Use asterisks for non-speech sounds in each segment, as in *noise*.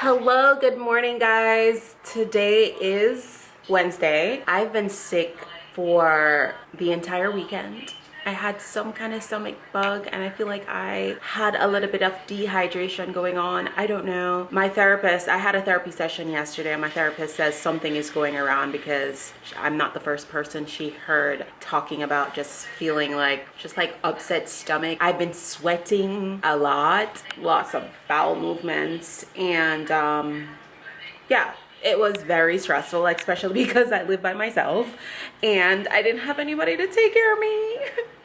hello good morning guys. Today is wednesday. I've been sick for the entire weekend I had some kind of stomach bug and I feel like I had a little bit of dehydration going on. I don't know. My therapist, I had a therapy session yesterday and my therapist says something is going around because I'm not the first person she heard talking about just feeling like, just like upset stomach. I've been sweating a lot, lots of bowel movements and um, yeah, it was very stressful especially *laughs* because i live by myself and i didn't have anybody to take care of me *laughs*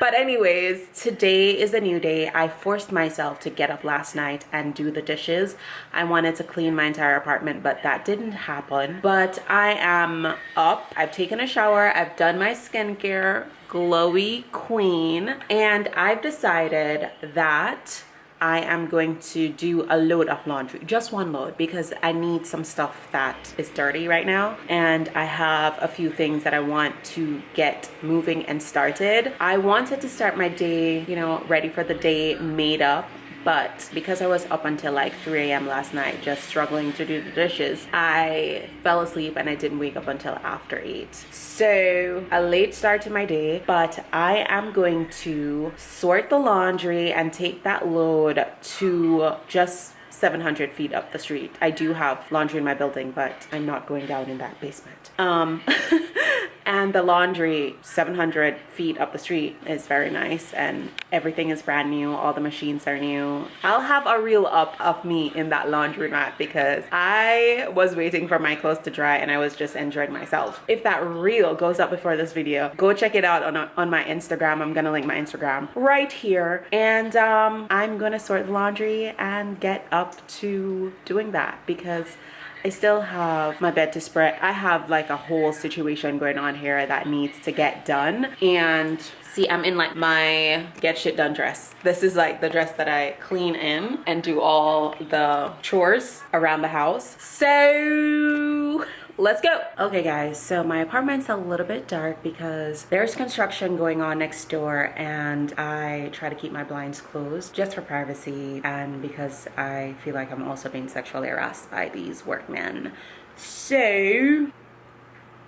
but anyways today is a new day. I forced myself to get up last night and do the dishes. I wanted to clean my entire apartment but that didn't happen. But i am up. I've taken a shower. I've done my skincare. Glowy queen. And i've decided that I am going to do a load of laundry, just one load because I need some stuff that is dirty right now. And I have a few things that I want to get moving and started. I wanted to start my day, you know, ready for the day made up but because I was up until like 3 a.m. last night just struggling to do the dishes I fell asleep and I didn't wake up until after 8 so a late start to my day but I am going to sort the laundry and take that load to just 700 feet up the street. I do have laundry in my building, but I'm not going down in that basement. Um, *laughs* and the laundry 700 feet up the street is very nice and everything is brand new all the machines are new. I'll have a reel up of me in that laundry mat because i was waiting for my clothes to dry and i was just enjoying myself. If that reel goes up before this video go check it out on, on my instagram. I'm gonna link my instagram right here. And um, i'm gonna sort the laundry and get up to doing that because I still have my bed to spread. I have like a whole situation going on here that needs to get done. And see, I'm in like my get shit done dress. This is like the dress that I clean in and do all the chores around the house. So let's go okay guys so my apartment's a little bit dark because there's construction going on next door and i try to keep my blinds closed just for privacy and because i feel like i'm also being sexually harassed by these workmen so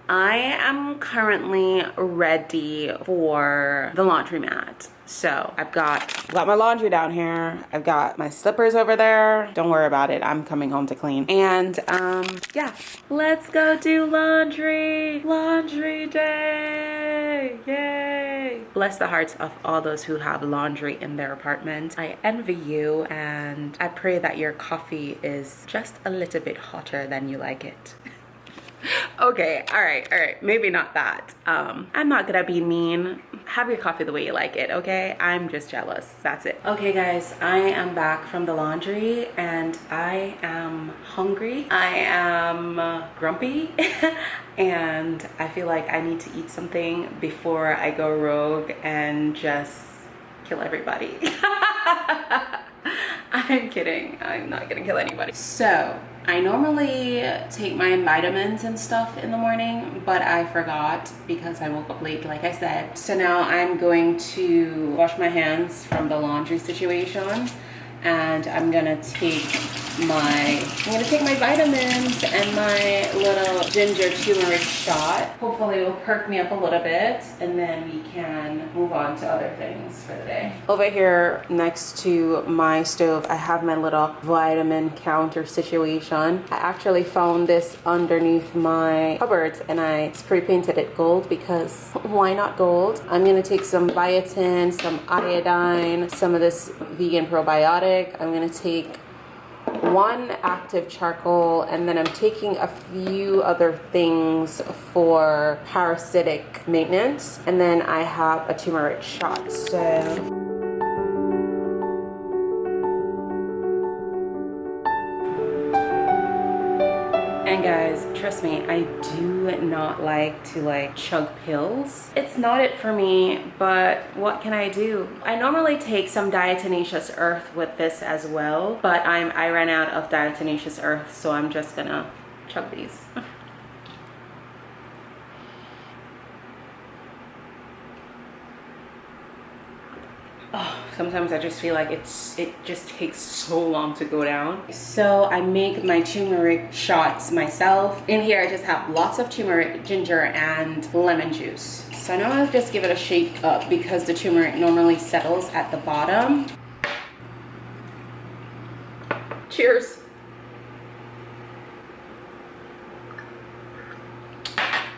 I am currently ready for the laundromat. So I've got, got my laundry down here. I've got my slippers over there. Don't worry about it. I'm coming home to clean. And um, yeah, let's go do laundry. Laundry day. Yay. Bless the hearts of all those who have laundry in their apartment. I envy you and I pray that your coffee is just a little bit hotter than you like it. *laughs* *laughs* okay all right all right maybe not that. Um i'm not gonna be mean. Have your coffee the way you like it okay? I'm just jealous that's it. Okay guys i am back from the laundry and i am hungry. I am grumpy *laughs* and i feel like i need to eat something before i go rogue and just kill everybody. *laughs* I'm kidding i'm not gonna kill anybody. So I normally take my vitamins and stuff in the morning, but I forgot because I woke up late, like I said. So now I'm going to wash my hands from the laundry situation and I'm gonna take my I'm gonna take my vitamins and my little ginger turmeric shot. Hopefully it will perk me up a little bit and then we can move on to other things for the day. Over here next to my stove I have my little vitamin counter situation. I actually found this underneath my cupboard and I spray painted it gold because *laughs* why not gold? I'm gonna take some biotin some iodine some of this vegan probiotic I'm gonna take one active charcoal and then I'm taking a few other things for parasitic maintenance. And then I have a turmeric shot so And guys, trust me, I do not like to like chug pills. It's not it for me, but what can I do? I normally take some diatomaceous earth with this as well, but I'm I ran out of diatomaceous earth, so I'm just gonna chug these. *laughs* oh, sometimes I just feel like it's it just takes so long to go down. So I make my turmeric shots myself. In here I just have lots of turmeric, ginger, and lemon juice. So now I'll just give it a shake up because the turmeric normally settles at the bottom. Cheers.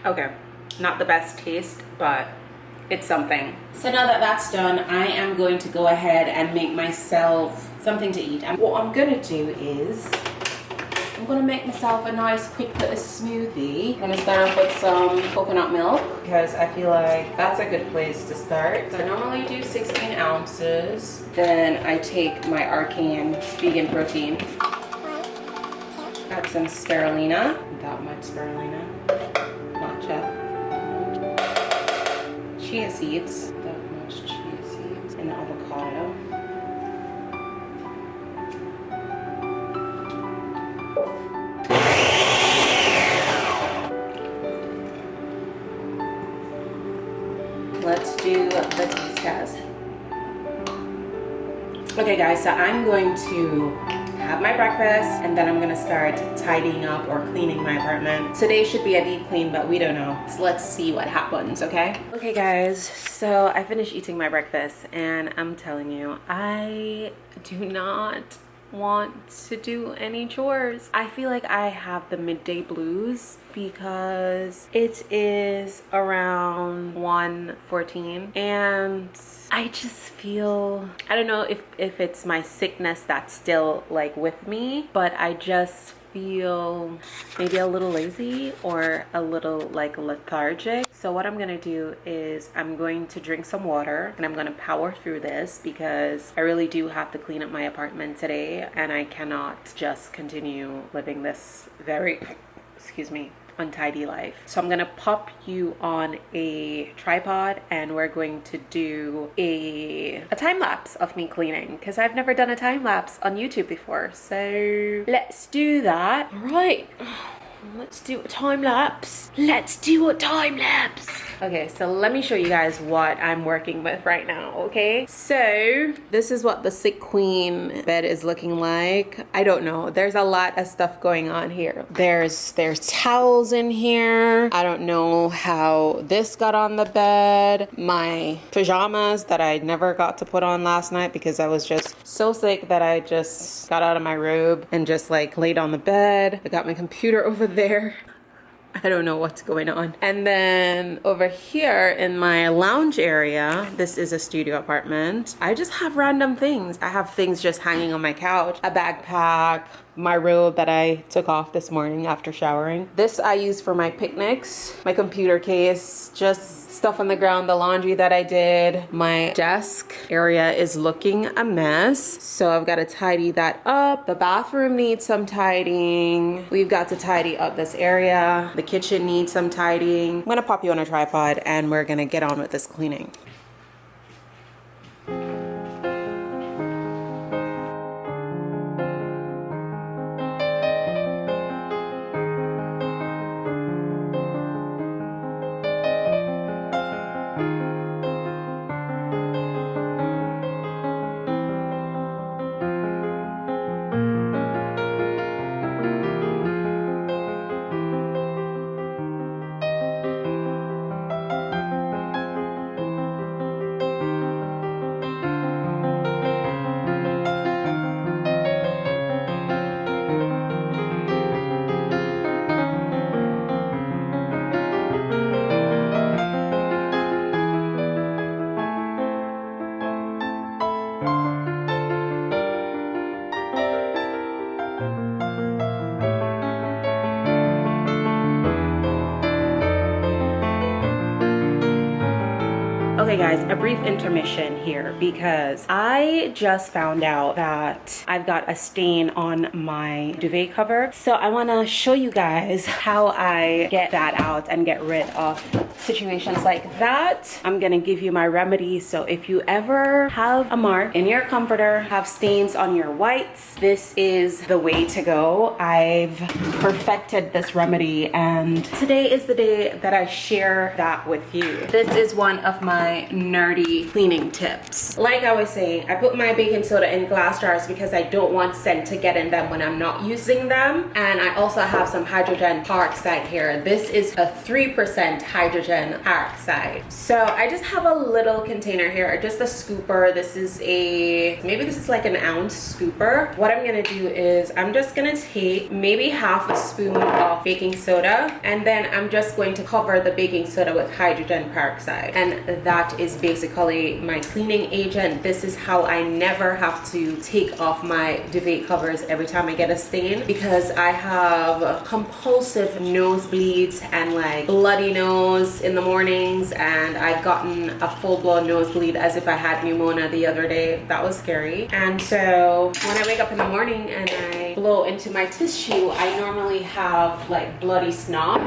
Okay, not the best taste, but it's something. So now that that's done, I am going to go ahead and make myself something to eat. And what I'm gonna do is, I'm gonna make myself a nice quick little smoothie. I'm gonna start off with some coconut milk because I feel like that's a good place to start. So I normally do 16 ounces. Then I take my Orgain vegan protein. Got some spirulina, that much spirulina chia seeds, that much chia seeds, and avocado. Let's do the taste test. Okay guys, so I'm going to have my breakfast and then I'm gonna start tidying up or cleaning my apartment. Today should be a deep clean, but we don't know. So let's see what happens, okay? Okay guys, so I finished eating my breakfast and I'm telling you, I do not want to do any chores. I feel like I have the midday blues because it is around 1:14 and I just feel I don't know if if it's my sickness that's still like with me, but I just feel maybe a little lazy or a little like lethargic. So what i'm gonna do is i'm going to drink some water and i'm gonna power through this because i really do have to clean up my apartment today and i cannot just continue living this very *coughs* excuse me untidy life. So I'm gonna pop you on a tripod and we're going to do a, a time lapse of me cleaning because I've never done a time lapse on YouTube before. So let's do that. Right, let's do a time lapse. Let's do a time lapse. Okay, so let me show you guys what I'm working with right now, okay? So this is what the sick queen bed is looking like. I don't know. There's a lot of stuff going on here. There's there's towels in here. I don't know how this got on the bed. My pajamas that I never got to put on last night because I was just so sick that I just got out of my robe and just like laid on the bed. I got my computer over *laughs* there. I don't know what's going on. And then over here in my lounge area, this is a studio apartment. I just have random things. I have things just hanging on my couch, a backpack, my robe that I took off this morning after showering. This I use for my picnics, my computer case, just stuff on the ground, the laundry that I did. My desk area is looking a mess. So I've got to tidy that up. The bathroom needs some tidying. We've got to tidy up this area. The kitchen needs some tidying. I'm gonna pop you on a tripod and we're gonna get on with this cleaning. Guys, a brief intermission here because I just found out that I've got a stain on my duvet cover. So I wanna show you guys *laughs* how I get that out and get rid of situations like that. I'm gonna give you my remedy. So if you ever have a mark in your comforter, have stains on your whites, this is the way to go. I've perfected this remedy and today is the day that I share that with you. This is one of my nerdy cleaning tips. Like I was saying, I put my baking soda in glass jars because I don't want scent to get in them when I'm not using them. And I also have some hydrogen peroxide here. This is a 3% hydrogen peroxide. So I just have a little container here, just a scooper. This is a, maybe this is like an ounce scooper. What I'm gonna do is I'm just gonna take maybe half a spoon of baking soda and then I'm just going to cover the baking soda with hydrogen peroxide. And that is basically my cleaning agent. This is how I never have to take off my duvet covers every time I get a stain because I have compulsive nosebleeds and like bloody nose in the mornings and I've gotten a full-blown nosebleed as if I had pneumonia the other day. That was scary. And so when I wake up in the morning and I blow into my tissue, I normally have like bloody snot.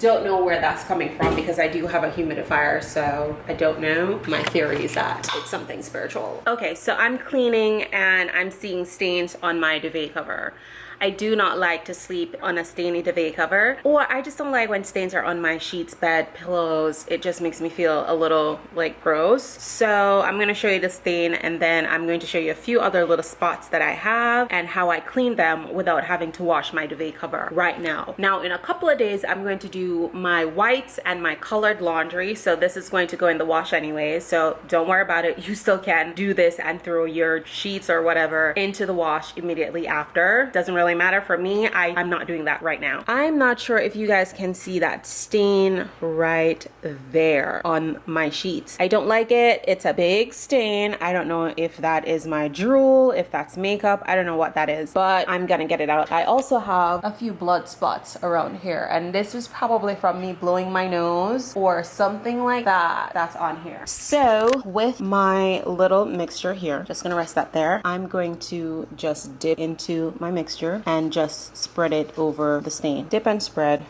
Don't know where that's coming from because I do have a humidifier, so I don't know. My theory is that it's something spiritual. Okay, so I'm cleaning and I'm seeing stains on my duvet cover. I do not like to sleep on a stainy duvet cover or I just don't like when stains are on my sheets, bed, pillows. It just makes me feel a little like gross. So I'm going to show you the stain and then I'm going to show you a few other little spots that I have and how I clean them without having to wash my duvet cover right now. Now in a couple of days I'm going to do my whites and my colored laundry. So this is going to go in the wash anyway. So don't worry about it. *laughs* You still can do this and throw your sheets or whatever into the wash immediately after. Doesn't really really matter. For me I, i'm not doing that right now. I'm not sure if you guys can see that stain right there on my sheets. I don't like it. It's a big stain. I don't know if that is my drool if that's makeup. I don't know what that is but i'm gonna get it out. I also have a few blood spots around here and this is probably from me blowing my nose or something like that. That's on here. So with my little mixture here just gonna rest that there. I'm going to just dip into my mixture and just spread it over the stain. Dip and spread.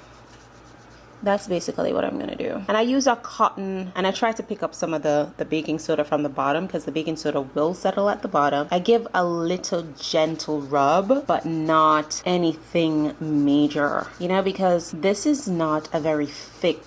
That's basically what I'm gonna do. And I use a cotton and I try to pick up some of the the baking soda from the bottom because the baking soda will settle at the bottom. I give a little gentle rub but not anything major. You know because this is not a very thick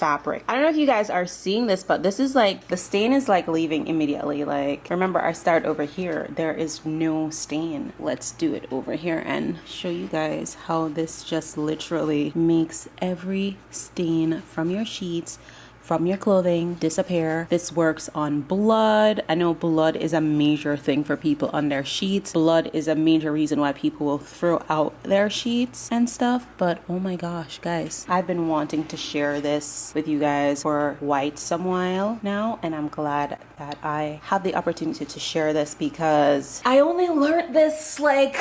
fabric. I don't know if you guys are seeing this, but this is like, the stain is like leaving immediately. Like, remember I start over here. There is no stain. Let's do it over here and show you guys how this just literally makes every stain from your sheets from your clothing disappear. This works on blood. I know blood is a major thing for people on their sheets. Blood is a major reason why people will throw out their sheets and stuff. But oh my gosh, guys, I've been wanting to share this with you guys for quite some while now. And I'm glad that I had the opportunity to share this because I only learned this like,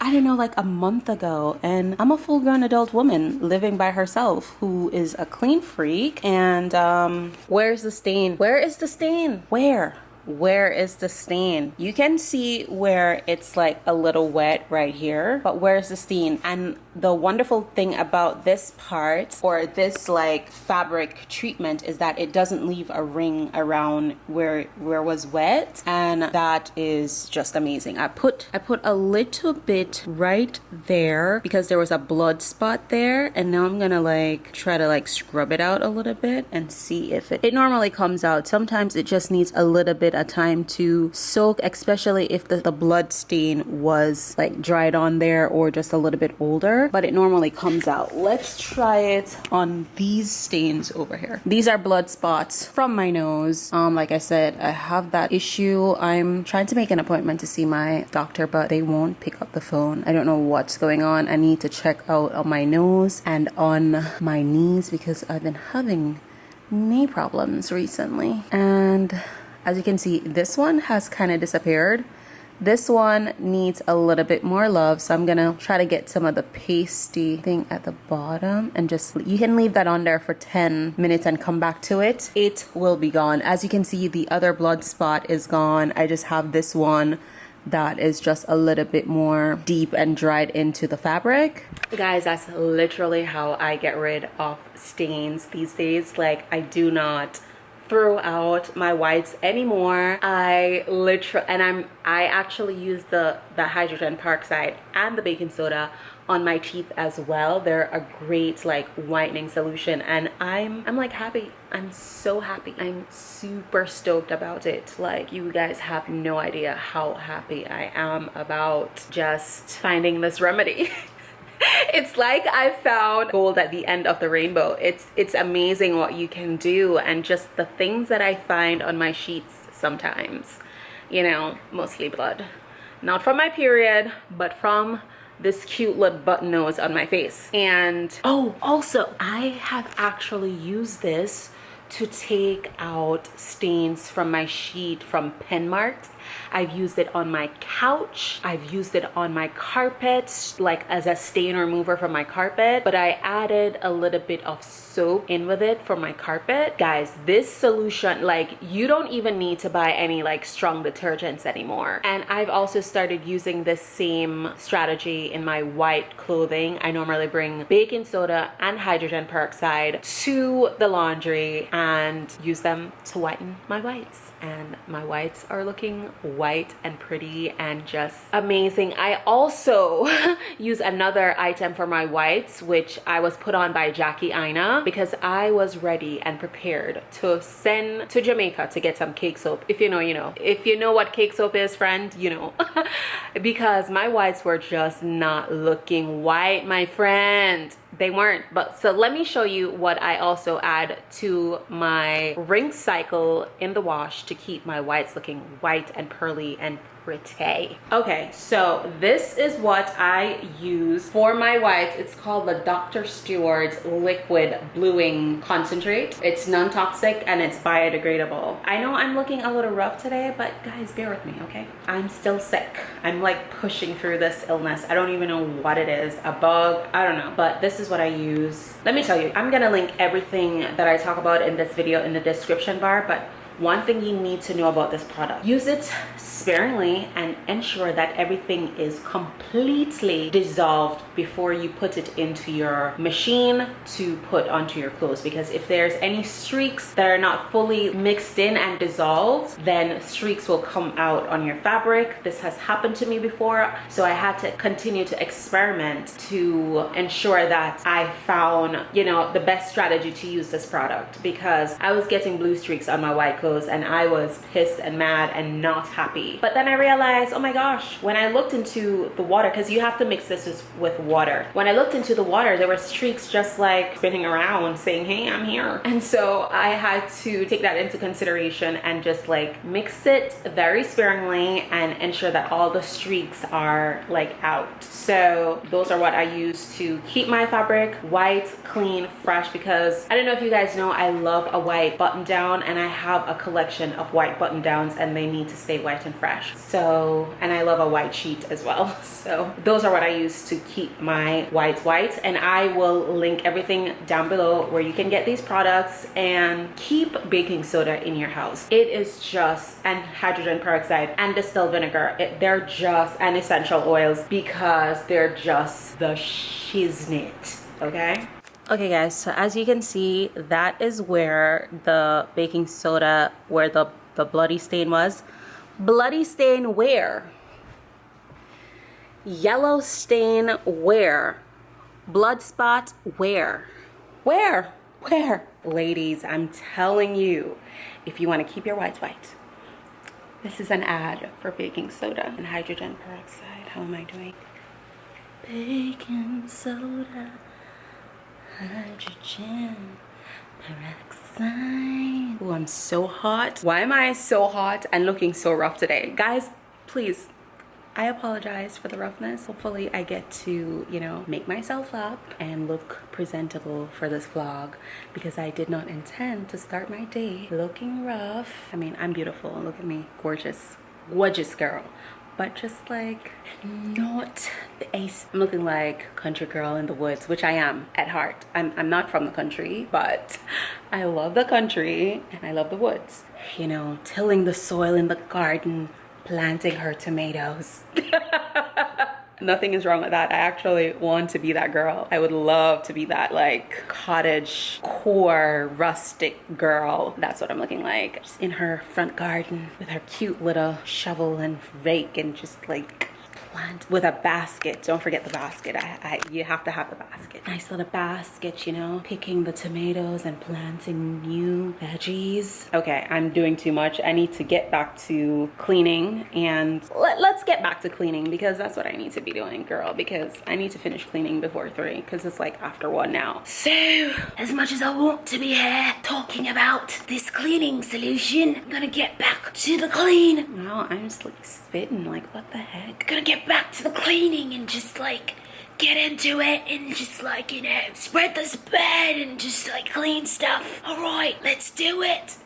I don't know, like a month ago. And I'm a full grown adult woman living by herself who is a clean freak. And um, where's the stain? Where is the stain? Where where is the stain? You can see where it's like a little wet right here but where's the stain? And the wonderful thing about this part or this like fabric treatment is that it doesn't leave a ring around where where was wet and that is just amazing. I put I put a little bit right there because there was a blood spot there and now I'm gonna like try to like scrub it out a little bit and see if it it normally comes out. Sometimes it just needs a little bit of time to soak especially if the, the blood stain was like dried on there or just a little bit older but it normally comes out. Let's try it on these stains over here. These are blood spots from my nose. Um, like I said, I have that issue. I'm trying to make an appointment to see my doctor, but they won't pick up the phone. I don't know what's going on. I need to check out on my nose and on my knees because I've been having knee problems recently. And as you can see, this one has kind of disappeared this one needs a little bit more love, so I'm gonna try to get some of the pasty thing at the bottom and just, you can leave that on there for 10 minutes and come back to it. It will be gone. As you can see, the other blood spot is gone. I just have this one that is just a little bit more deep and dried into the fabric. Guys, that's literally how I get rid of stains these days. Like, I do not throw out my whites anymore. I literally and i'm i actually use the the hydrogen peroxide and the baking soda on my teeth as well. They're a great like whitening solution and i'm i'm like happy. I'm so happy. I'm super stoked about it. Like you guys have no idea how happy i am about just finding this remedy *laughs* *laughs* it's like I found gold at the end of the rainbow. It's it's amazing what you can do and just the things that I find on my sheets sometimes. You know, mostly blood. Not from my period, but from this cute little button nose on my face. And oh, also, I have actually used this to take out stains from my sheet from pen marks I've used it on my couch. I've used it on my carpet, like as a stain remover for my carpet. But I added a little bit of soap in with it for my carpet. Guys, this solution, like you don't even need to buy any like strong detergents anymore. And I've also started using this same strategy in my white clothing. I normally bring baking soda and hydrogen peroxide to the laundry and use them to whiten my whites and my whites are looking white and pretty and just amazing. I also *laughs* use another item for my whites which I was put on by Jackie Aina because I was ready and prepared to send to Jamaica to get some cake soap. If you know, you know. If you know what cake soap is, friend, you know. *laughs* because my whites were just not looking white, my friend they weren't. But so let me show you what i also add to my ring cycle in the wash to keep my whites looking white and pearly and pretty. Okay, so this is what I use for my whites. It's called the Dr. Stewart's Liquid Bluing Concentrate. It's non-toxic and it's biodegradable. I know I'm looking a little rough today, but guys, bear with me, okay? I'm still sick. I'm like pushing through this illness. I don't even know what it is, a bug, I don't know. But this is what I use. Let me tell you, I'm gonna link everything that I talk about in this video in the description bar, but one thing you need to know about this product. Use it sparingly and ensure that everything is completely dissolved before you put it into your machine to put onto your clothes. Because if there's any streaks that are not fully mixed in and dissolved then streaks will come out on your fabric. This has happened to me before so I had to continue to experiment to ensure that I found you know the best strategy to use this product. Because I was getting blue streaks on my white clothes and I was pissed and mad and not happy. But then I realized oh my gosh when I looked into the water because you have to mix this with water. When I looked into the water there were streaks just like spinning around saying hey I'm here. And so I had to take that into consideration and just like mix it very sparingly and ensure that all the streaks are like out. So those are what I use to keep my fabric white clean fresh because I don't know if you guys know I love a white button down and I have a collection of white button downs and they need to stay white and fresh. So and I love a white sheet as well. *laughs* So those are what I use to keep my whites white. And I will link everything down below where you can get these products and keep baking soda in your house. It is just and hydrogen peroxide and distilled vinegar. It, they're just and essential oils because they're just the shiznit okay okay guys so as you can see that is where the baking soda where the the bloody stain was. Bloody stain where? Yellow stain where? Blood spot where? Where? Where? Ladies i'm telling you if you want to keep your whites white this is an ad for baking soda and hydrogen peroxide. How am i doing? Baking soda hydrogen peroxide. Oh, I'm so hot. Why am I so hot and looking so rough today? Guys, please, I apologize for the roughness. Hopefully I get to, you know, make myself up and look presentable for this vlog because I did not intend to start my day looking rough. I mean, I'm beautiful. Look at me. Gorgeous. Gorgeous girl but just like not the ace. I'm looking like country girl in the woods, which I am at heart. I'm, I'm not from the country, but I love the country and I love the woods. You know, tilling the soil in the garden, planting her tomatoes. *laughs* nothing is wrong with that. I actually want to be that girl. I would love to be that like cottage core rustic girl. That's what I'm looking like. Just in her front garden with her cute little shovel and rake and just like plant with a basket. Don't forget the basket. I, I, you have to have the basket. Nice little basket, you know, picking the tomatoes and planting new veggies. Okay, I'm doing too much. I need to get back to cleaning and let, let's get back to cleaning because that's what I need to be doing, girl, because I need to finish cleaning before three because it's like after one now. So, as much as I want to be here talking about this cleaning solution, I'm gonna get back to the clean. Wow, I'm just like spitting, like what the heck? Gonna get back to the cleaning and just like get into it and just like, you know, spread this bed and just like clean stuff. All right, let's do it.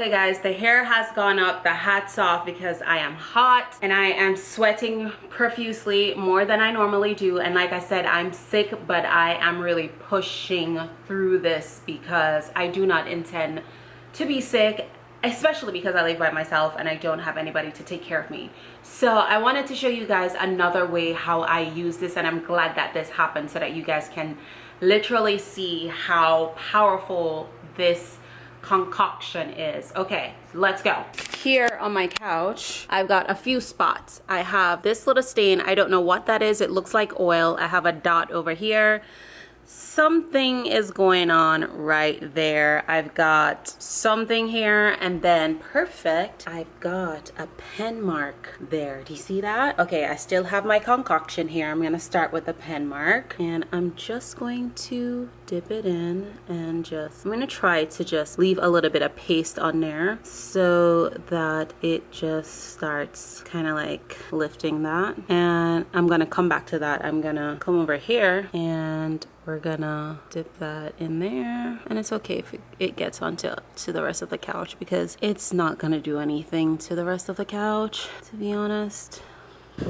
Okay guys, the hair has gone up, the hat's off because I am hot and I am sweating profusely more than I normally do. And like I said, I'm sick, but I am really pushing through this because I do not intend to be sick especially because I live by myself and I don't have anybody to take care of me. So I wanted to show you guys another way how I use this and I'm glad that this happened so that you guys can literally see how powerful this concoction is. Okay, let's go. Here on my couch, I've got a few spots. I have this little stain. I don't know what that is. It looks like oil. I have a dot over here something is going on right there I've got something here and then perfect I've got a pen mark there do you see that okay I still have my concoction here I'm gonna start with the pen mark and I'm just going to dip it in and just I'm gonna try to just leave a little bit of paste on there so that it just starts kind of like lifting that. And I'm gonna come back to that. I'm gonna come over here and we're gonna dip that in there. And it's okay if it gets onto to the rest of the couch because it's not gonna do anything to the rest of the couch to be honest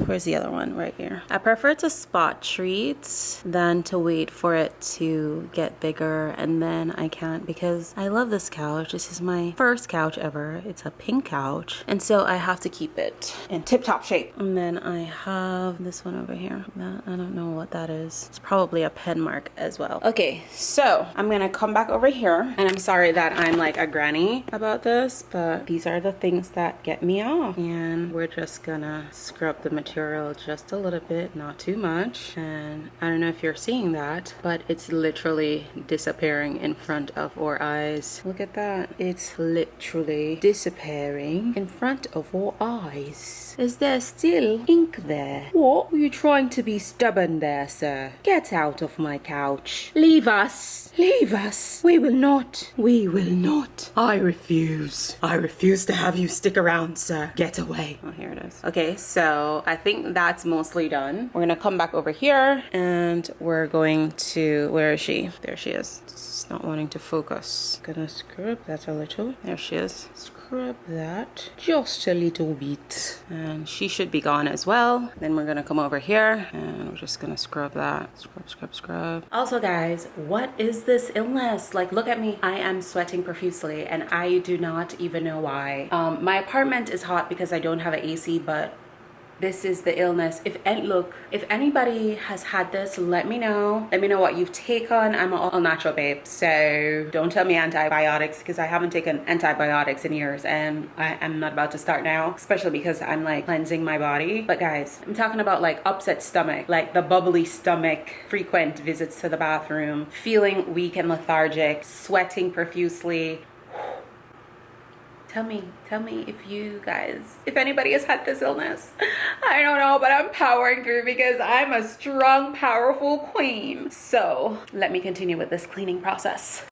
Where's the other one? Right here. I prefer to spot treat than to wait for it to get bigger and then I can't because I love this couch. This is my first couch ever. It's a pink couch. And so I have to keep it in tip-top shape. And then I have this one over here. That, I don't know what that is. It's probably a pen mark as well. Okay, so I'm gonna come back over here and I'm sorry that I'm like a granny about this, but these are the things that get me off. And we're just gonna scrub the material just a little bit, not too much. And I don't know if you're seeing that, but it's literally disappearing in front of our eyes. Look at that. It's literally disappearing in front of our eyes. Is there still ink there? What? Were you trying to be stubborn there, sir? Get out of my couch. Leave us. Leave us. We will not. We will not. I refuse. I refuse to have you stick around, sir. Get away. Oh, here it is. Okay, so I think that's mostly done. We're gonna come back over here and we're going to, where is she? There she is. Not wanting to focus. Gonna scrub that a little. There she is. Scrub that just a little bit. And she should be gone as well. Then we're gonna come over here and we're just gonna scrub that. Scrub, scrub, scrub. Also guys, what is this illness? Like look at me. I am sweating profusely and I do not even know why. Um, my apartment is hot because I don't have an AC, but this is the illness. If and look if anybody has had this let me know. Let me know what you've taken i'm all natural babe so don't tell me antibiotics because i haven't taken antibiotics in years and i am not about to start now especially because i'm like cleansing my body. But guys i'm talking about like upset stomach like the bubbly stomach frequent visits to the bathroom feeling weak and lethargic sweating profusely tell me tell me if you guys if anybody has had this illness. I don't know but i'm powering through because i'm a strong powerful queen. So let me continue with this cleaning process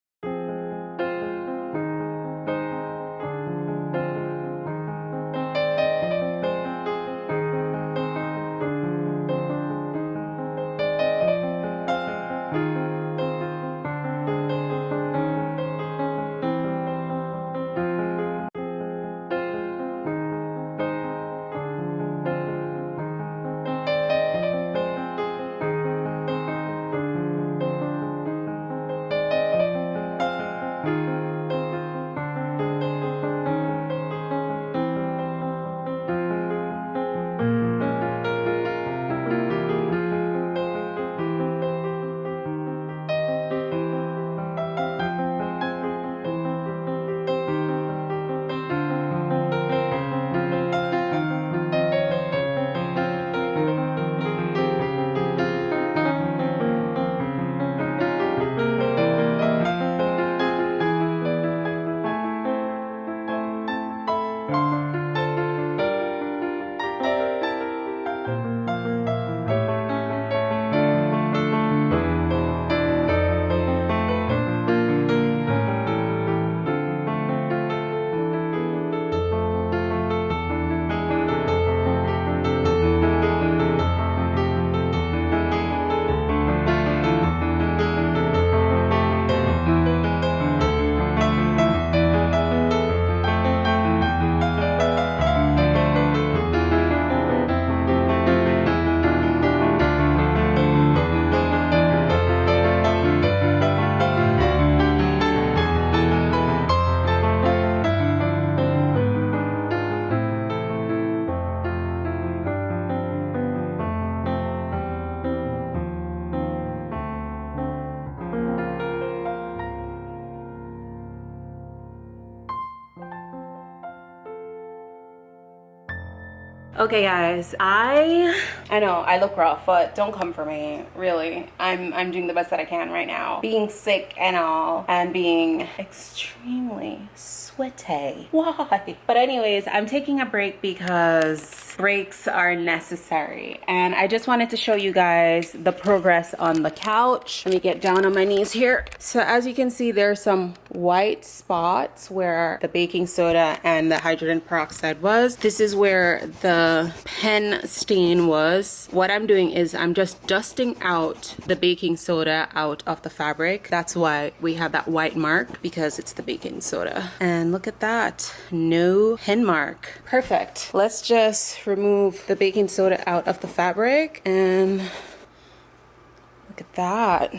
okay guys i i know i look rough but don't come for me really. I'm i'm doing the best that i can right now. Being sick and all and being extremely sweaty. Why? But anyways i'm taking a break because breaks are necessary. And I just wanted to show you guys the progress on the couch. Let me get down on my knees here. So as you can see there's some white spots where the baking soda and the hydrogen peroxide was. This is where the pen stain was. What I'm doing is I'm just dusting out the baking soda out of the fabric. That's why we have that white mark because it's the baking soda. And look at that, no hen mark. Perfect. Let's just remove the baking soda out of the fabric and look at that.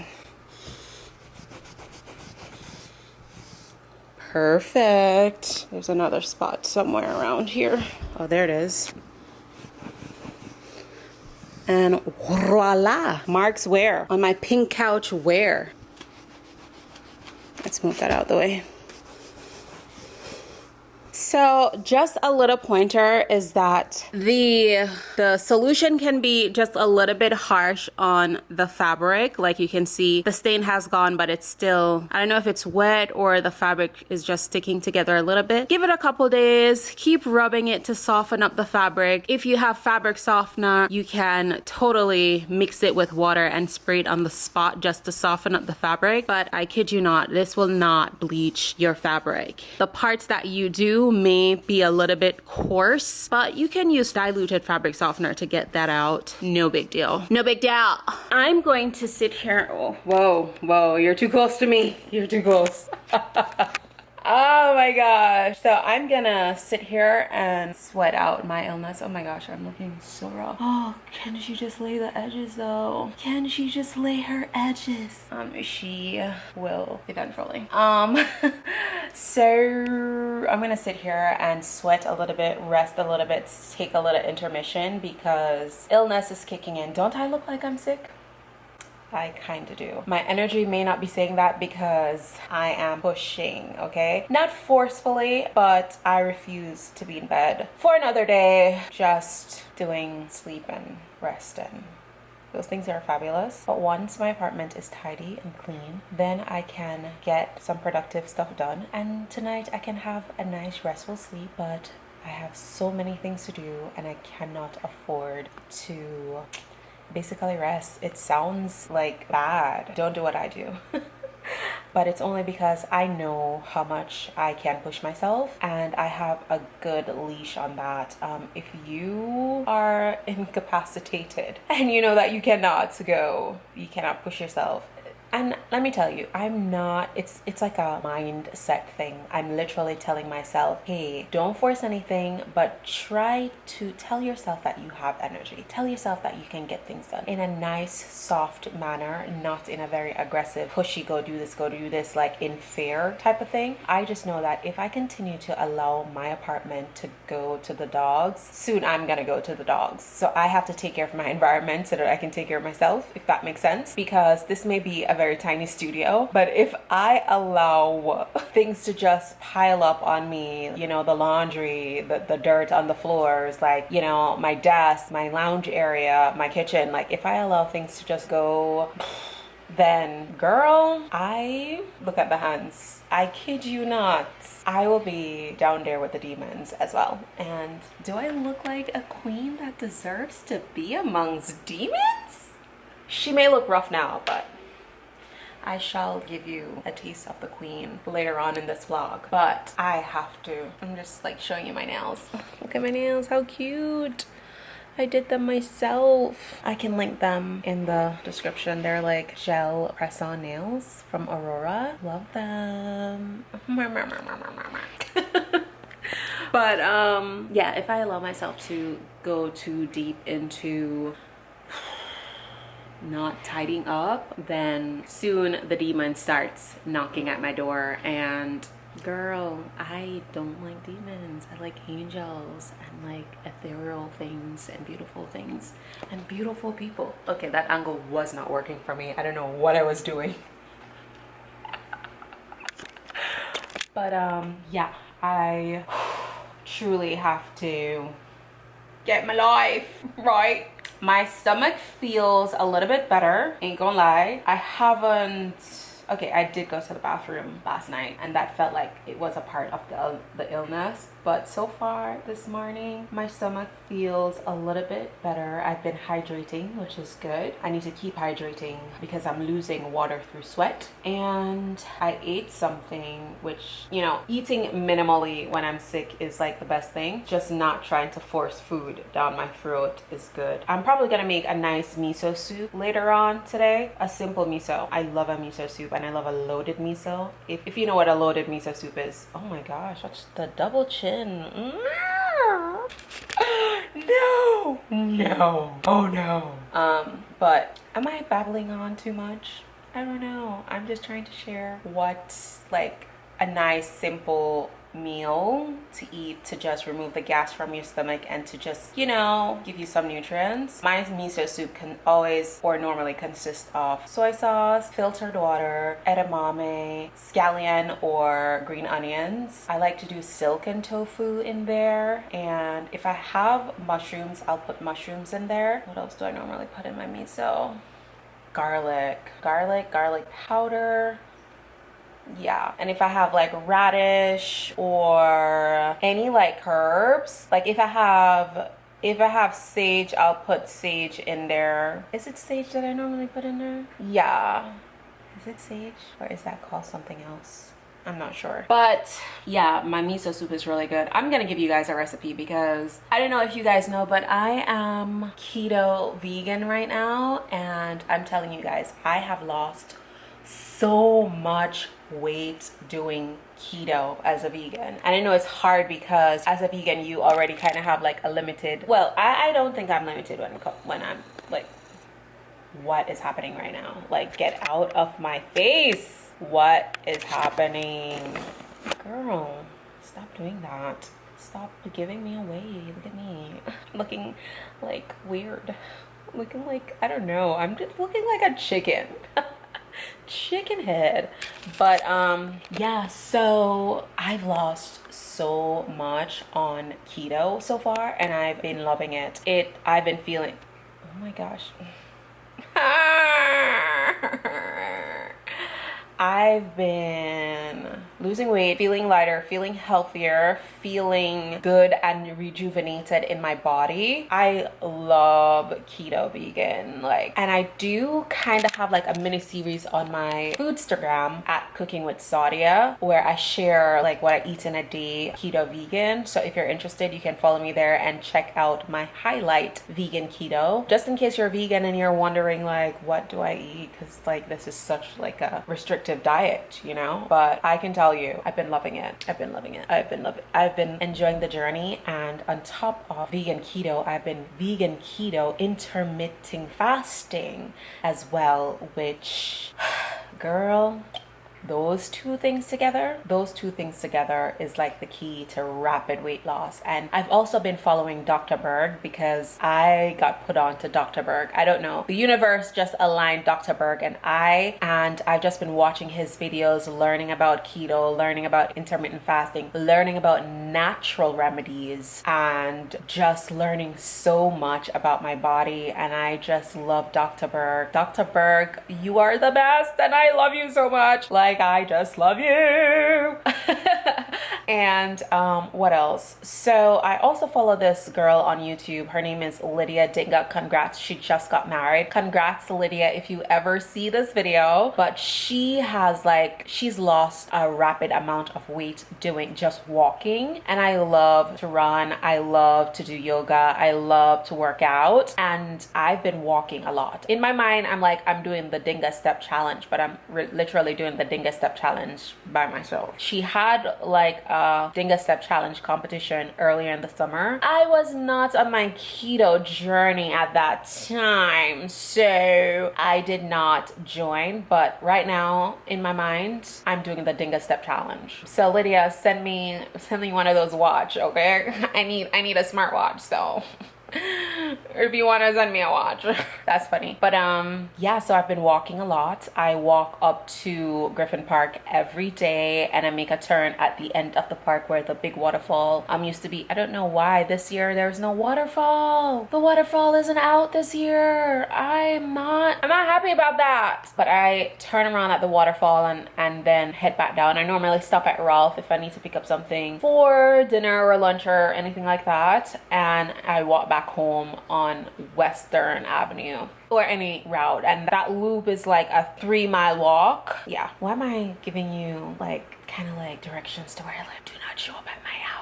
Perfect. There's another spot somewhere around here. Oh, there it is. And voila, Mark's where on my pink couch where. Let's move that out the way. So just a little pointer is that the the solution can be just a little bit harsh on the fabric. Like you can see the stain has gone, but it's still, I don't know if it's wet or the fabric is just sticking together a little bit. Give it a couple days, keep rubbing it to soften up the fabric. If you have fabric softener, you can totally mix it with water and spray it on the spot just to soften up the fabric. But I kid you not, this will not bleach your fabric. The parts that you do may be a little bit coarse, but you can use diluted fabric softener to get that out. No big deal. No big deal. I'm going to sit here. Oh, whoa, whoa, you're too close to me. You're too close. *laughs* Oh my gosh. So I'm gonna sit here and sweat out my illness. Oh my gosh, I'm looking so raw. *gasps* Oh, can she just lay the edges though? Can she just lay her edges? Um, she will eventually. Um, *laughs* so I'm gonna sit here and sweat a little bit, rest a little bit, take a little intermission because illness is kicking in. Don't I look like I'm sick? I kind of do. My energy may not be saying that because I am pushing, okay? Not forcefully, but I refuse to be in bed for another day, just doing sleep and rest and those things are fabulous. But once my apartment is tidy and clean, then I can get some productive stuff done. And tonight I can have a nice restful sleep, but I have so many things to do and I cannot afford to basically rest. It sounds like bad. Don't do what I do. *laughs* but it's only because I know how much I can push myself and I have a good leash on that. Um, if you are *laughs* incapacitated and you know that you cannot go, you cannot push yourself, and let me tell you i'm not it's it's like a mindset thing. I'm literally telling myself hey don't force anything but try to tell yourself that you have energy. Tell yourself that you can get things done in a nice soft manner not in a very aggressive pushy go do this go do this like in fear type of thing. I just know that if i continue to allow my apartment to go to the dogs soon i'm gonna go to the dogs. So i have to take care of my *laughs* environment so that i can take care of myself if that makes sense. Because this may be a very tiny studio. But if I allow things to just pile up on me, you know, the laundry, the, the dirt on the floors, like, you know, my desk, my lounge area, my kitchen, like if I allow things to just go then girl i look at the hands. I kid you not i will be down there with the demons as well. And do i look like a queen that deserves to be amongst demons? She may look rough now but I shall give you a taste of the queen later on in this vlog but I have to. I'm just like showing you my nails. *laughs* Look at my nails how cute. I did them myself. I can link them in the description. They're like gel press-on nails from Aurora. Love them. *laughs* *laughs* But um yeah if I allow myself to go too deep into not tidying up, then soon the demon starts knocking at my door and girl, I don't like demons. I like angels and like ethereal things and beautiful things and beautiful people. Okay, that angle was not working for me. I don't know what I was doing. *laughs* but um yeah, I *sighs* truly have to get my life right my stomach feels a little bit better ain't gonna lie. I haven't okay i did go to the bathroom last night and that felt like it was a part of the, the illness but so far this morning my stomach feels a little bit better. I've been hydrating which is good. I need to keep hydrating because i'm losing water through sweat. And i ate something which you know eating minimally when i'm sick is like the best thing. Just not trying to force food down my throat is good. I'm probably gonna make a nice miso soup later on today. A simple miso. I love a miso soup and I love a loaded miso. If, if you know what a loaded miso soup is. Oh my gosh, that's the double chin. Mm. *gasps* No, no, oh no. Um, but am I babbling on too much? I don't know. I'm just trying to share what's like a nice, simple meal to eat to just remove the gas from your stomach and to just you know give you some nutrients. My miso soup can always or normally consist of soy sauce filtered water edamame scallion or green onions. I like to do silken tofu in there. And if i have mushrooms i'll put mushrooms in there. What else do i normally put in my miso? Garlic. Garlic garlic powder yeah and if i have like radish or any like herbs like if i have if i have sage i'll put sage in there is it sage that i normally put in there yeah is it sage or is that called something else I'm not sure. But yeah, my miso soup is really good. I'm gonna give you guys a recipe because I don't know if you guys know, but I am keto vegan right now. And I'm telling you guys, I have lost so much weight doing keto as a vegan. And i know it's hard because as a vegan you already kind of have like a limited well i, I don't think i'm limited when when i'm like what is happening right now. Like get out of my face. What is happening? Girl stop doing that. Stop giving me away. Look at me. *laughs* Looking like weird. Looking like i don't know. I'm just looking like a chicken *laughs* chicken head. But um yeah so i've lost so much on keto so far and i've been loving it. It i've been feeling oh my gosh. *laughs* I've been losing weight, feeling lighter, feeling healthier, feeling good and rejuvenated in my body. I love keto vegan like and I do kind of have like a mini series on my foodstagram at cooking with Sadia where I share like what I eat in a day keto vegan. So if you're interested, you can follow me there and check out my highlight vegan keto. Just in case you're vegan and you're wondering like what do I eat cuz like this is such like a restrictive diet, you know? But I can tell you, I've been loving it. I've been loving it. I've been loving I've been enjoying the journey and on top of vegan keto, I've been vegan keto intermittent fasting as well, which *sighs* girl those two things together those two things together is like the key to rapid weight loss. And i've also been following dr berg because i got put on to dr berg. I don't know the universe just aligned dr berg and i and i've just been watching his videos learning about keto learning about intermittent fasting learning about natural remedies and just learning so much about my body. And i just love dr berg. Dr berg you are the best and i love you so much. Like like I just love you. *laughs* and um, what else? So I also follow this girl on YouTube. Her name is Lydia Dinga. Congrats, she just got married. Congrats, Lydia, if you ever see this video. But she has like, she's lost a rapid amount of weight doing just walking. And I love to run. I love to do yoga. I love to work out. And I've been walking a lot. In my mind, I'm like, I'm doing the Dinga step challenge, but I'm literally doing the Dinga Step Challenge by myself. She had like a Uh, Dinga Step Challenge competition earlier in the summer. I was not on my keto journey at that time, so I did not join. But right now, in my mind, I'm doing the Dinga Step Challenge. So Lydia, send me send me one of those watch, okay? *laughs* I need I need a smartwatch, so *laughs* or if you want to send me a watch. *laughs* That's funny. But um yeah so i've been walking a lot. I walk up to Griffith Park every day and i make a turn at the end of the park where the big waterfall um used to be. I don't know why this year there's no waterfall. The waterfall isn't out this year. I'm not i'm not happy about that. But i turn around at the waterfall and and then head back down. I normally stop at ralph if i need to pick up something for dinner or lunch or anything like that. And i walk back back home on Western Avenue or any route. And that loop is like a three mile walk. Yeah. Why am i giving you like kind of like directions to where i live? Do not show up at my house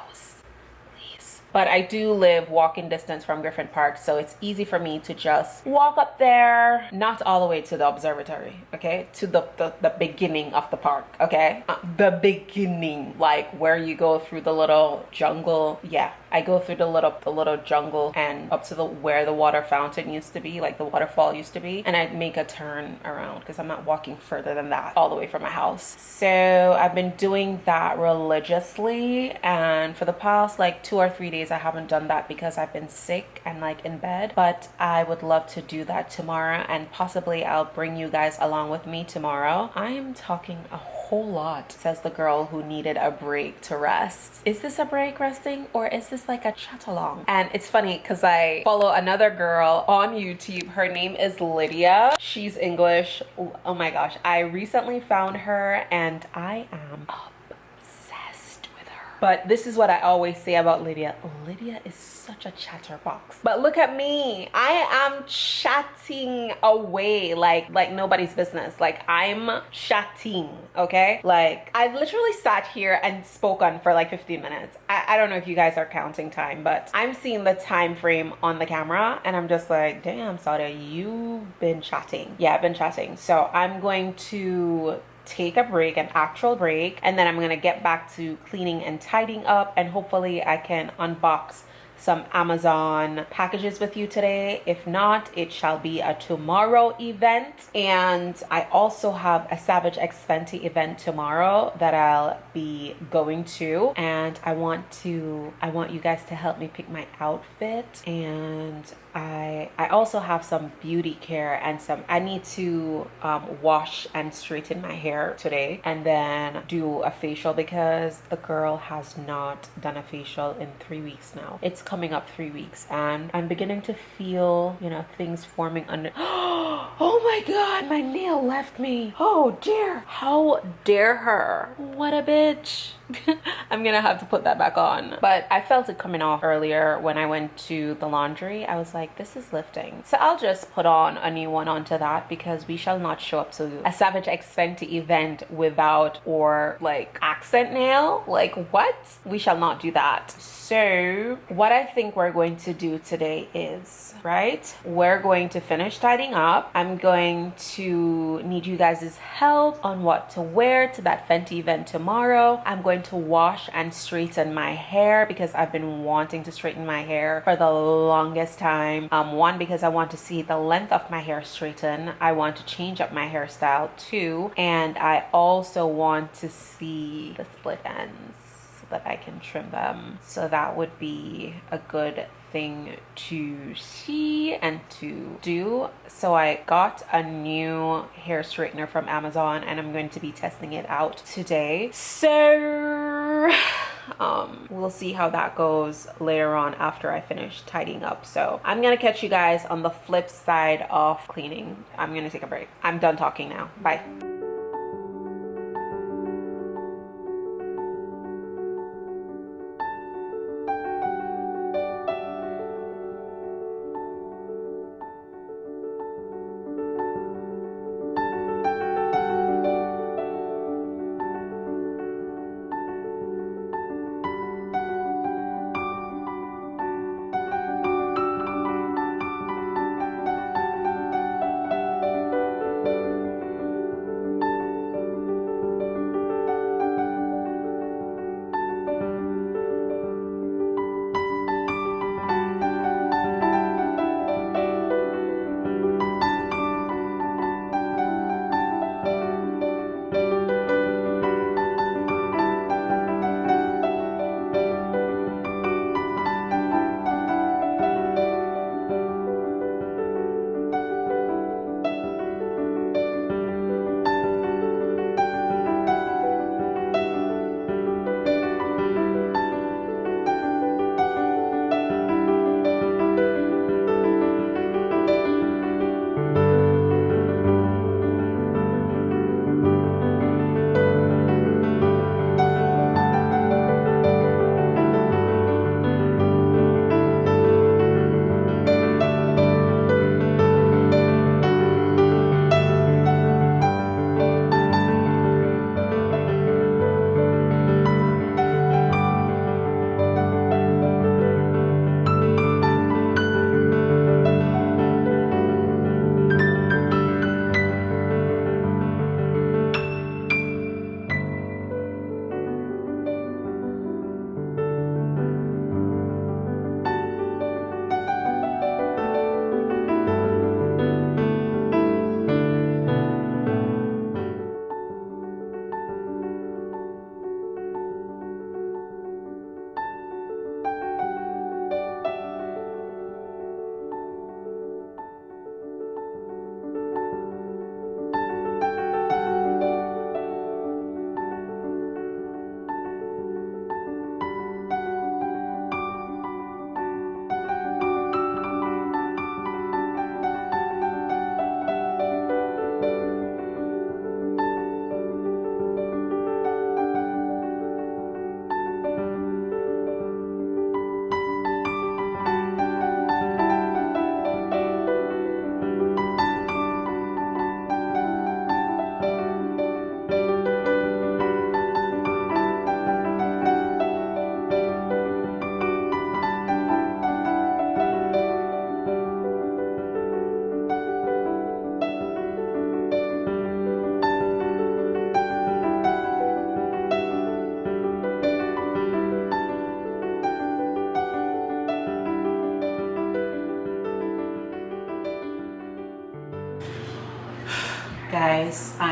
please. But I do live walking distance from Griffith Park, so it's easy for me to just walk up there, not all the way to the observatory, okay, to the, the, the beginning of the park, okay, uh, the beginning, like where you go through the little jungle. Yeah, I go through the little the little jungle and up to the where the water fountain used to be, like the waterfall used to be, and I make a turn around because I'm not walking further than that all the way from my house. So I've been doing that religiously, and for the past like two or three days, I haven't done that because I've been sick and like in bed. But I would love to do that tomorrow, and possibly I'll bring you guys along with me tomorrow. I am talking a whole lot, says the girl who needed a break to rest. Is this a break resting or is this like a chat along? And it's funny because I follow another girl on YouTube. Her name is Lydia. She's English. Oh my gosh. I recently found her and I am obsessed with her. But this is what I always say about Lydia. Lydia is such a chatterbox. But look at me. I am chatting away like like nobody's business. Like I'm chatting, okay? Like I've literally sat here and spoken for like 15 minutes. I, I don't know if you guys are counting time, but I'm seeing the time frame on the camera and I'm just like, damn, Sadia, you've been chatting. Yeah, I've been chatting. So I'm going to take a break, an actual break, and then I'm gonna get back to cleaning and tidying up and hopefully I can unbox some Amazon packages with you today. If not, it shall be a tomorrow event. And I also have a Savage X Fenty event tomorrow that I'll be going to. And I want to, I want you guys to help me pick my outfit. And I, I also have some beauty care and some, I need to um, wash and straighten my hair today and then do a facial because the girl has not done a facial in three weeks now. It's coming up three weeks and I'm beginning to feel, you know, things forming under. *gasps* oh my God, my nail left me. Oh dear. How dare her? What a bitch. *laughs* I'm gonna have to put that back on. But I felt it coming off earlier when I went to the laundry. I was like, this is lifting. So I'll just put on a new one onto that because we shall not show up to a Savage X Fenty event without or like accent nail. Like what? We shall not do that. So what I think we're going to do today is, right? We're going to finish tidying up. I'm going to need you guys' help on what to wear to that Fenty event tomorrow. I'm going to wash and straighten my hair because I've been wanting to straighten my hair for the longest time. Um, one, because I want to see the length of my hair straighten. I want to change up my hairstyle too. And I also want to see the split ends that I can trim them. So that would be a good thing to see and to do. So I got a new hair straightener from Amazon and I'm going to be testing it out today. So *sighs* um we'll see how that goes later on after i finish tidying up. So i'm gonna catch you guys on the flip side of cleaning. I'm gonna take a break. I'm done talking now. Bye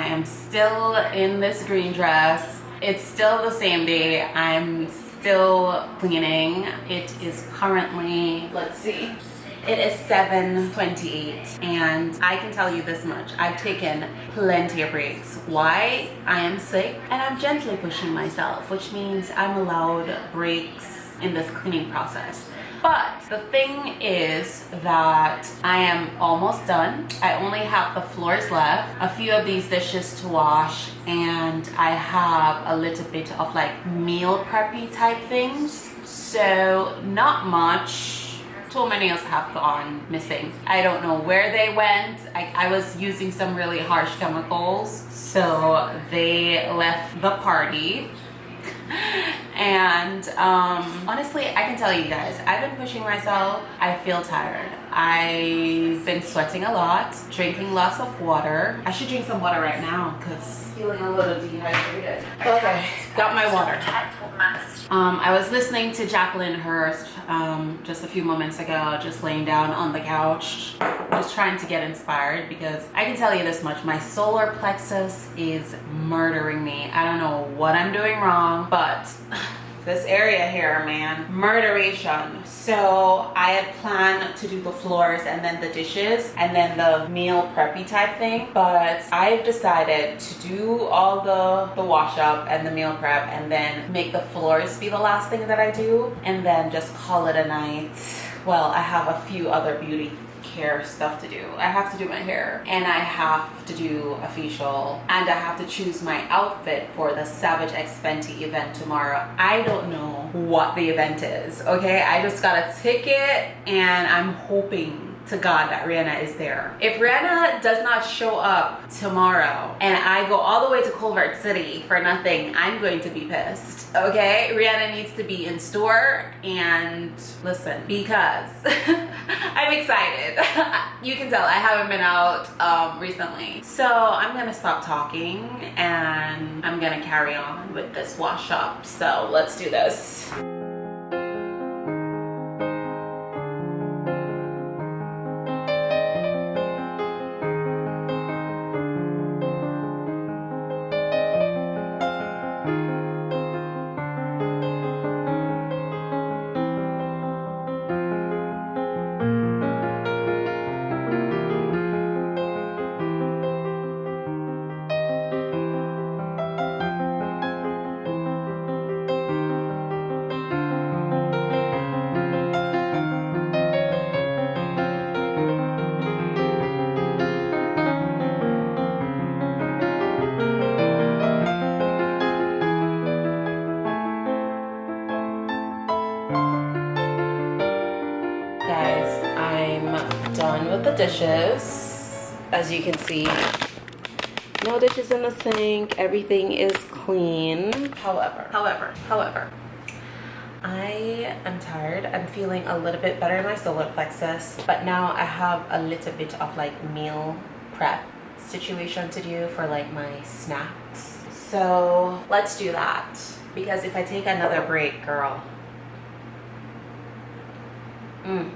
i am still in this green dress it's still the same day i'm still cleaning it is currently let's see it is 7.28 and I can tell you this much. I've taken plenty of breaks. Why? I am sick and I'm gently pushing myself, which means I'm allowed breaks in this cleaning process. But the thing is that I am almost done. I only have the floors left, a few of these dishes to wash, and I have a little bit of like meal preppy type things. So not much so many else have gone missing. I don't know where they went. I, I was using some really harsh chemicals. So they left the party and um, honestly I can tell you guys I've been pushing myself. I feel tired. I've been sweating a lot drinking lots of water. I should drink some water right now because feeling a little dehydrated. Okay. Got my water. Um, I was listening to Jacqueline Hurst um, just a few moments ago just laying down on the couch just trying to get inspired because I can tell you this much my solar plexus is murdering me. I don't know what I'm doing wrong but this area here man. Murderation. So i had planned to do the floors and then the dishes and then the meal preppy type thing but i've decided to do all the the wash up and the meal prep and then make the floors be the last thing that i do and then just call it a night. Well i have a few other beauty hair stuff to do. I have to do my hair and I have to do a facial and I have to choose my outfit for the Savage X Fenty event tomorrow. I don't know what the event is, okay? I just got a ticket and I'm hoping to God that Rihanna is there. If Rihanna does not show up tomorrow and I go all the way to Culver City for nothing, I'm going to be pissed, okay? Rihanna needs to be in store and listen, because *laughs* I'm excited. *laughs* you can tell I haven't been out um, recently. So I'm gonna stop talking and I'm gonna carry on with this wash up. So let's do this. As you can see. No dishes in the sink. Everything is clean. However however however I am tired. I'm feeling a little bit better in my solar plexus, but now I have a little bit of like meal prep situation to do for like my snacks. So let's do that. Because if I take another break, girl, mm,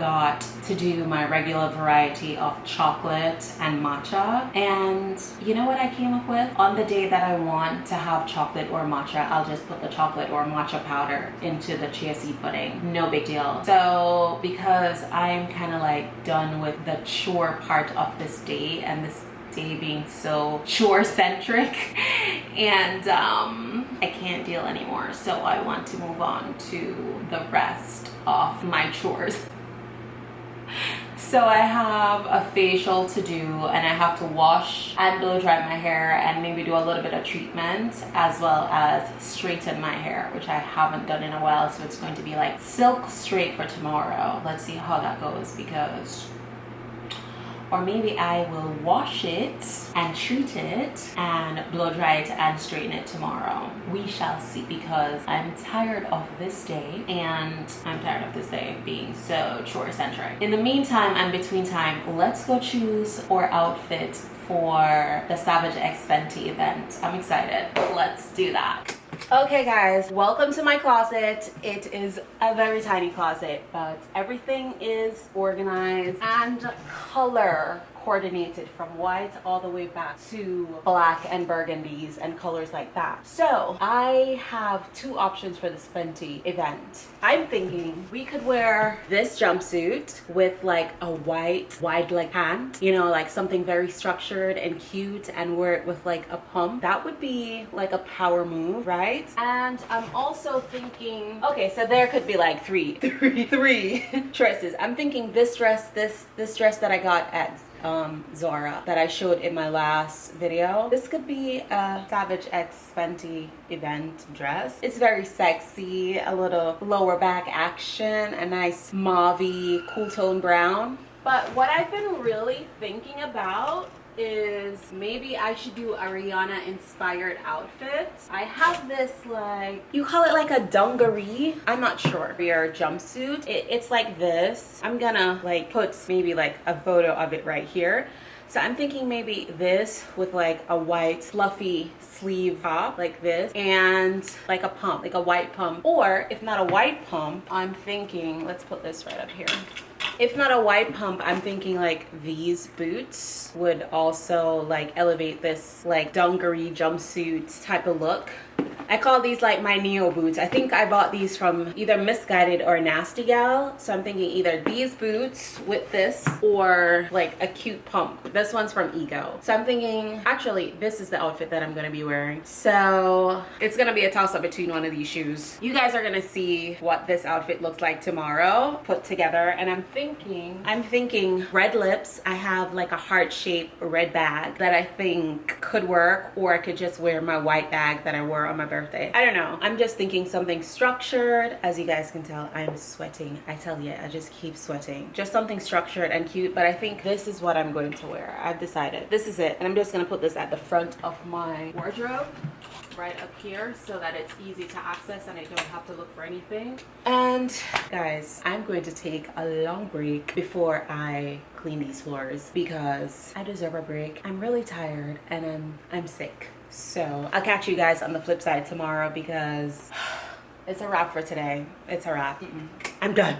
forgot to do my regular variety of chocolate and matcha. And you know what I came up with? On the day that I want to have chocolate or matcha, I'll just put the chocolate or matcha powder into the chia seed pudding. No big deal. So because I'm kind of like done with the chore part of this day and this day being so chore centric *laughs* and um, I can't deal anymore so I want to move on to the rest of my chores so I have a facial to do and I have to wash and blow dry my hair and maybe do a little bit of treatment as well as straighten my hair which I haven't done in a while so it's going to be like silk straight for tomorrow. Let's see how that goes because or maybe I will wash it and treat it and blow dry it and straighten it tomorrow. We shall see because I'm tired of this day and I'm tired of this day being so chore centric. In the meantime and between time, let's go choose our outfit for the Savage X Fenty event. I'm excited. Let's do that. Okay guys, welcome to my closet. It is a very tiny closet, but everything is organized and color coordinated from white all the way back to black and burgundies and colors like that. So I have two options for this Fenty event. I'm thinking we could wear this jumpsuit with like a white wide leg pant, you know, like something very structured and cute and wear it with like a pump. That would be like a power move, right? And I'm also thinking, okay, so there could be like three, *laughs* three, three *laughs* dresses. I'm thinking this dress, this, this dress that I got at um, Zara that I showed in my last video. This could be a Savage X Fenty event dress. It's very sexy, a little lower back action, a nice mauve cool tone brown. But what I've been really thinking about is maybe I should do a Rihanna inspired outfit. I have this like, you call it like a dungaree? I'm not sure. Your jumpsuit. It, it's like this. I'm gonna like put maybe like a photo of it right here. So I'm thinking maybe this with like a white fluffy sleeve top like this and like a pump, like a white pump. Or if not a white pump, I'm thinking, let's put this right up here. If not a wide pump, I'm thinking like these boots would also like elevate this like dungaree jumpsuit type of look. I call these like my Neo boots. I think I bought these from either Missguided or Nasty Gal. So I'm thinking either these boots with this or like a cute pump. This one's from Ego. So I'm thinking, actually, this is the outfit that I'm gonna be wearing. So it's gonna be a toss up between one of these shoes. You guys are gonna see what this outfit looks like tomorrow put together. And I'm thinking, I'm thinking red lips. I have like a heart shaped red bag that I think could work or I could just wear my white bag that I wore on my birthday. I don't know. I'm just thinking something structured. As you guys can tell, I'm sweating. I tell you, I just keep sweating. Just something structured and cute, but I think this is what I'm going to wear. I've decided. This is it. And I'm just gonna put this at the front of my wardrobe right up here so that it's easy to access and I don't have to look for anything. And guys, I'm going to take a long break before I clean these floors because I deserve a break. I'm really tired and I'm I'm sick. So I'll catch you guys on the flip side tomorrow because *sighs* it's a wrap for today. It's a wrap. Mm -mm. I'm done.